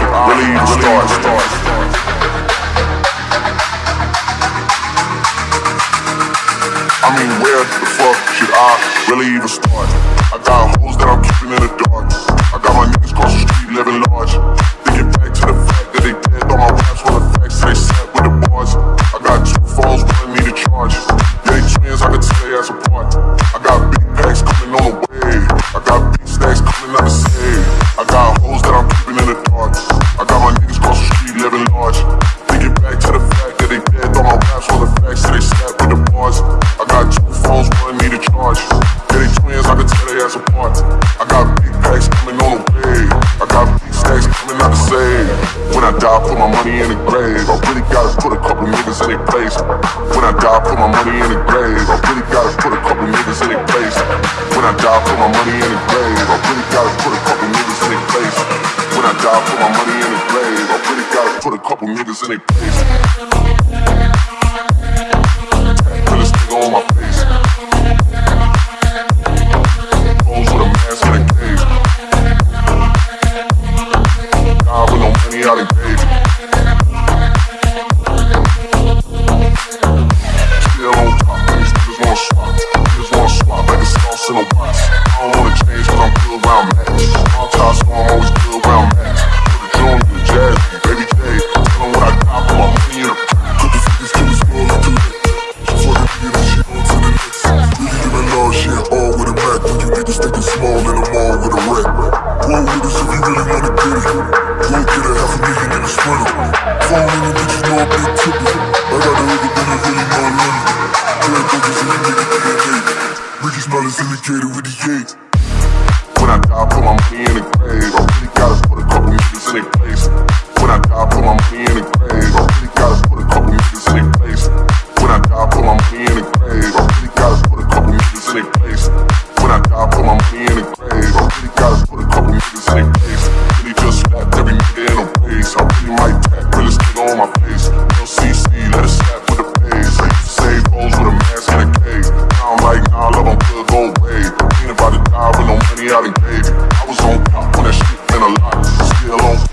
I mean, where the fuck should I really even start? I got big packs coming on the way. I got big stacks coming out the save. When I die, put my money in the grave. I really gotta put a couple niggas in their place. When I die, put my money in the grave. I really gotta put a couple niggas in their place. When I die, put my money in the grave. I really gotta put a couple niggas in their place. When I die, put my money in the grave. I really gotta put a couple niggas in their place. Niggas thinking small, and I'm all with a wreck. With us if you really wanna get it. Go get a half a million in a sprinter. Phone in the bitches know I'm big tipper. I got the hook up and I really my limit. Blood focus in the nigga DNA. Ricky smell is indicated with the gate. When I die, in the. I a niggas in put my money in the Still on